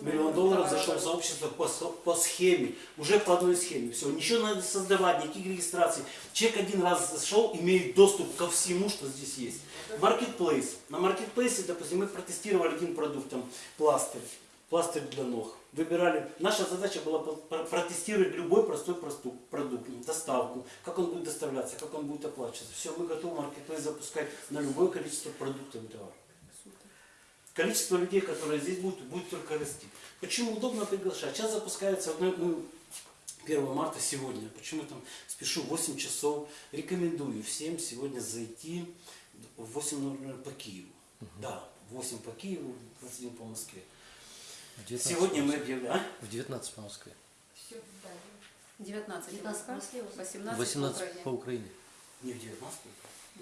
Миллион долларов зашел в сообщество по, по схеме, уже по одной схеме. Все, ничего надо создавать, никаких регистраций. Человек один раз зашел, имеет доступ ко всему, что здесь есть. Marketplace. На маркетплейсе, допустим, мы протестировали один продукт, там, пластырь. Пластырь для ног. Выбирали. Наша задача была протестировать любой простой продукт, доставку, как он будет доставляться, как он будет оплачиваться. Все, мы готовы маркетплейс запускать на любое количество продуктов и товаров. Количество людей, которые здесь будут, будет только расти. Почему удобно приглашать? Сейчас запускается, ну, ну, 1 марта сегодня, почему там спешу 8 часов, рекомендую всем сегодня зайти в 8.00 по Киеву. Да, 8 по Киеву, 21 по Москве. В 19 Сегодня по мы объявляем... А? В 19 по Москве. 19 в 19 в Москве, Москве, 18 18 по по Украине. Украине. Не в 19 Ой,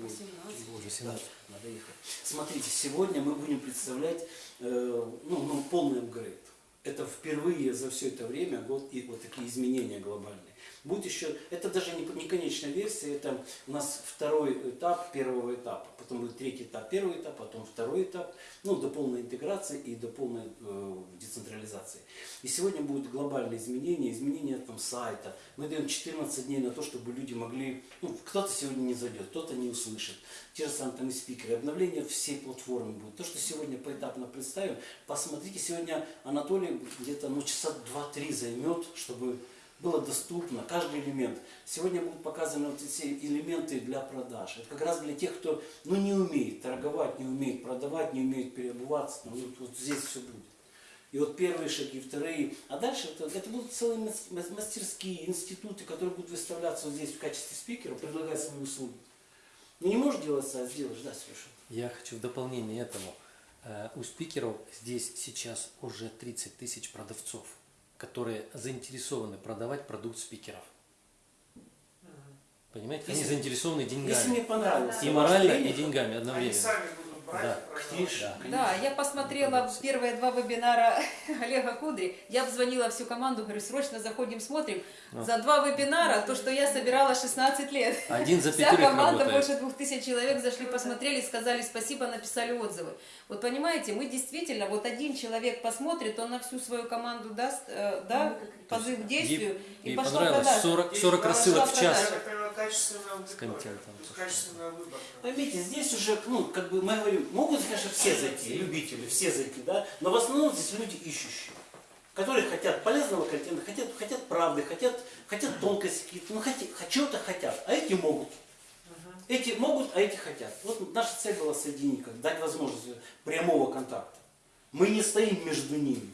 18. чуть больше, 18. да, надо ехать. Смотрите, сегодня мы будем представлять э, ну, ну, полный апгрейд. Это впервые за все это время год и вот такие изменения глобальные. Будет еще, это даже не, не конечная версия, это у нас второй этап первого этапа, потом будет третий этап первый этап, потом второй этап, ну до полной интеграции и до полной э, децентрализации. И сегодня будут глобальные изменения, изменения там сайта. Мы даем 14 дней на то, чтобы люди могли, ну кто-то сегодня не зайдет, кто-то не услышит. Те же самые там и спикеры, обновление всей платформы будет. То, что сегодня поэтапно представим, посмотрите, сегодня Анатолий где-то ну, часа 2-3 займет, чтобы было доступно, каждый элемент. Сегодня будут показаны вот эти элементы для продаж. Это как раз для тех, кто ну, не умеет торговать, не умеет продавать, не умеет переобуваться. Ну, вот, вот здесь все будет. И вот первые шаги, вторые. А дальше это, это будут целые мас- мас- мастерские, институты, которые будут выставляться вот здесь в качестве спикера, предлагать свои услуги. Ну не можешь делать сайт, сделаешь, да, Сережа? Я хочу в дополнение этому. э, У спикеров здесь сейчас уже 30 тысяч продавцов, которые заинтересованы продавать продукт спикеров. Понимаете? Они Если- заинтересованы Если деньгами. мне понравилось. И морально, и деньгами Они одновременно. сами будут Да. Конечно, Да. Я посмотрела первые два вебинара (laughs) Олега Кудри. Я обзвонила всю команду, говорю, срочно заходим, смотрим. За два вебинара то, что я собирала 16 лет. Один за Вся команда, работает. больше двух тысяч человек зашли, посмотрели, сказали спасибо, написали отзывы. Вот понимаете, мы действительно, вот один человек посмотрит, он на всю свою команду даст, э, да, позыв к действию, и Ей пошла понравилось продажа. 40, 40 Пошла рассылок в час. продажа. Качественная аудитория, контентом. качественная выборка. Поймите, здесь уже, ну, как бы мы говорим, могут, конечно, все зайти, любители, все зайти, да, но в основном здесь люди ищущие, которые хотят полезного контента, хотят, хотят правды, хотят, хотят тонкости какие-то, ну, хотят, чего-то хотят, а эти могут. Эти могут, а эти хотят. Вот наша цель была соединить, как дать возможность прямого контакта. Мы не стоим между ними.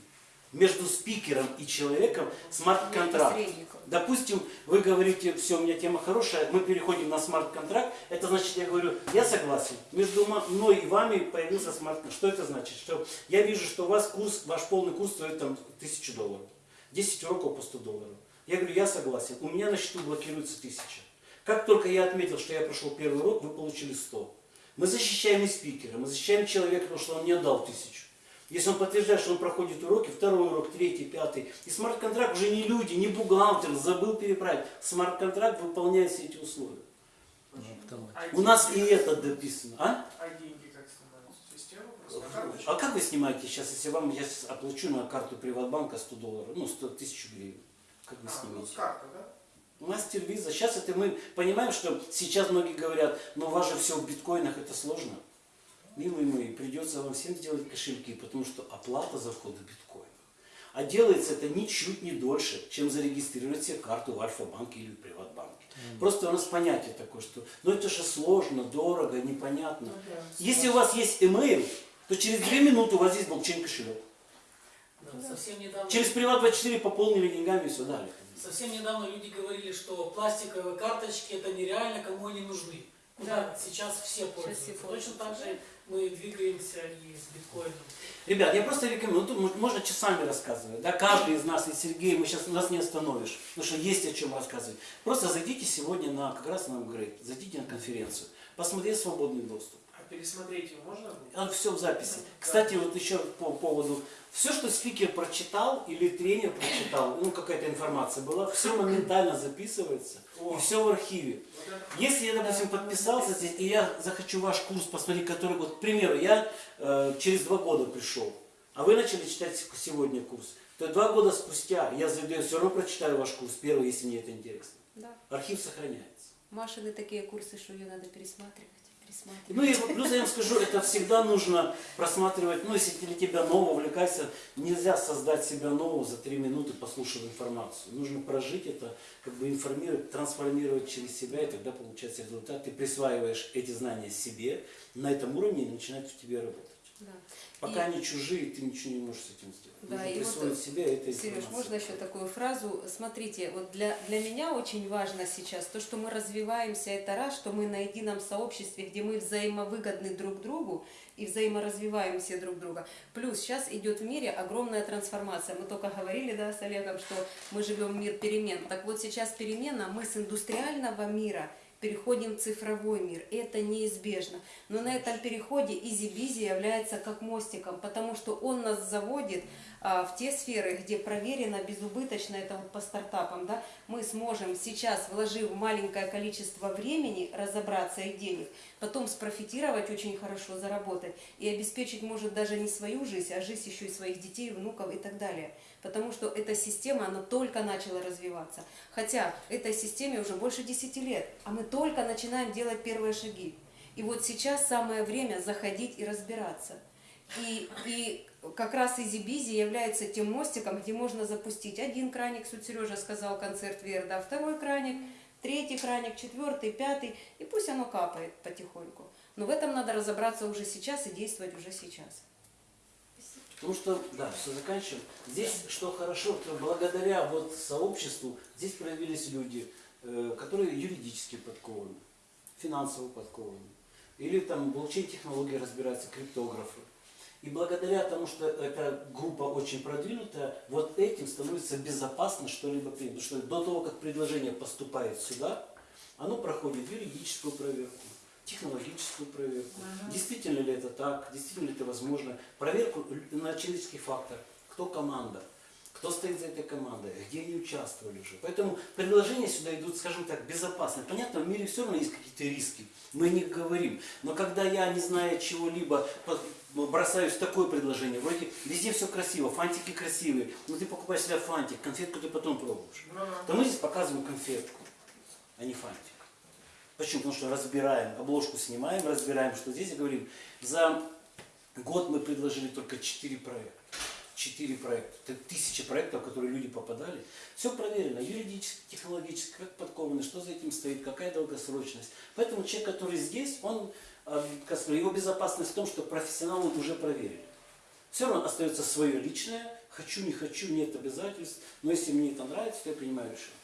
Между спикером и человеком смарт-контракт. Допустим, вы говорите, все, у меня тема хорошая, мы переходим на смарт-контракт, это значит, я говорю, я согласен, между мной и вами появился смарт-контракт. Что это значит? Что я вижу, что у вас курс, ваш полный курс стоит там тысячу долларов, 10 уроков по 100 долларов. Я говорю, я согласен, у меня на счету блокируется тысяча. Как только я отметил, что я прошел первый урок, вы получили 100. Мы защищаем и спикера, мы защищаем человека, потому что он не отдал тысячу. Если он подтверждает, что он проходит уроки, второй урок, третий, пятый. И смарт-контракт уже не люди, не бухгалтер, забыл переправить. Смарт-контракт выполняет все эти условия. Потом- А У нас и это дописано. А? А как карточку? А как вы снимаете сейчас, если вам я сейчас оплачу на карту Приватбанка 100 долларов, ну 100 тысяч гривен? Как вы А, ну, снимаете? карты, да? Мастер виза. Сейчас это мы понимаем, что сейчас многие говорят, но у вас же все в биткоинах, это сложно. Милые мои, придется вам всем сделать кошельки, потому что оплата за вход в биткоин. А делается это ничуть не дольше, чем зарегистрировать себе карту в Альфа-банке или в Приватбанке. Просто у нас понятие такое, что ну это же сложно, дорого, непонятно. Если у вас есть email, то через две минуты у вас есть блокчейн кошелек. Да, совсем недавно, Через Приват24 пополнили деньгами и все дали. совсем недавно люди говорили, что пластиковые карточки это нереально, кому они нужны. Куда сейчас все пользуются. все Точно пользуются. так же мы двигаемся и с биткоином. Ребят, я просто рекомендую, ну, тут мо- можно часами рассказывать, да, каждый из нас, и Сергей, мы сейчас нас не остановишь, потому что есть о чем рассказывать. Просто зайдите сегодня на, как раз на апгрейд, зайдите на конференцию, посмотрите свободный доступ. А пересмотреть его можно будет? Там все в записи. Кстати, вот еще по поводу, все, что спикер прочитал или тренер прочитал, ну какая-то информация была, все моментально записывается, и все в архиве. Если я, допустим, подписался здесь, и я захочу ваш курс посмотреть, который, вот, к примеру, я э, через два года пришел, а вы начали читать сегодня курс, то два года спустя я зайду, я все равно прочитаю ваш курс первый, если мне это интересно. Да. Архив сохраняется. Машины такие курсы, что ее надо пересматривать. Ну и плюс я вам скажу, это всегда нужно просматривать, ну если для тебя нового увлекайся, нельзя создать себя нового за три минуты, послушав информацию. Нужно прожить это, как бы информировать, трансформировать через себя, и тогда получается результат. Ты присваиваешь эти знания себе, на этом уровне и начинает в тебе работать. Да. Пока И- они чужие, ты ничего не можешь с этим сделать. Да, Нужно и вот, присвоить себе это Сереж, можно еще такую фразу? Смотрите, вот для, для меня очень важно сейчас то, что мы развиваемся, это раз, что мы на едином сообществе, где мы взаимовыгодны друг другу и взаиморазвиваем все друг друга. Плюс сейчас идет в мире огромная трансформация. Мы только говорили да, с Олегом, что мы живем в мир перемен. Так вот сейчас перемена, мы с индустриального мира переходим в цифровой мир. Это неизбежно. Но на этом переходе EasyBizzi является как мостиком, потому что он нас заводит а, в те сферы, где проверено, безубыточно, это вот по стартапам, да, мы сможем сейчас, вложив маленькое количество времени, разобраться и денег, потом спрофитировать очень хорошо, заработать и обеспечить, может, даже не свою жизнь, а жизнь еще и своих детей, внуков и так далее. Потому что эта система, она только начала развиваться. Хотя этой системе уже больше 10 лет, а мы только начинаем делать первые шаги. И вот сейчас самое время заходить и разбираться. И, и как раз EasyBizzi является тем мостиком, где можно запустить один краник, тут Сережа сказал, концерт Верда, второй краник, третий краник, четвертый, пятый, и пусть оно капает потихоньку. Но в этом надо разобраться уже сейчас и действовать уже сейчас. Потому что, да, все заканчиваем. Здесь, что хорошо, то благодаря вот сообществу, здесь проявились люди, э, которые юридически подкованы, финансово подкованы. Или там блокчейн-технологии разбираются, криптографы. И благодаря тому, что эта группа очень продвинутая, вот этим становится безопасно что-либо принять. Потому что до того, как предложение поступает сюда, оно проходит юридическую проверку, технологическую проверку. Действительно ли это так, действительно ли это возможно. Проверку на человеческий фактор. Кто команда, кто стоит за этой командой, где они участвовали уже. Поэтому предложения сюда идут, скажем так, безопасные. Понятно, в мире все равно есть какие-то риски. Мы не говорим. Но когда я, не зная чего-либо, бросаюсь в такое предложение, вроде везде все красиво, фантики красивые, но ты покупаешь себе фантик, конфетку ты потом пробуешь. То мы здесь показываем конфетку, а не фантик. Почему? Потому что разбираем, обложку снимаем, разбираем, что здесь и говорим. За год мы предложили только 4 проекта. 4 проекта. Это тысячи проектов, в которые люди попадали. Все проверено, юридически, технологически, как подкованы, что за этим стоит, какая долгосрочность. Поэтому человек, который здесь, он, э, его безопасность в том, что профессионалы уже проверили. Все равно остается свое личное, хочу, не хочу, нет обязательств, но если мне это нравится, то я принимаю решение.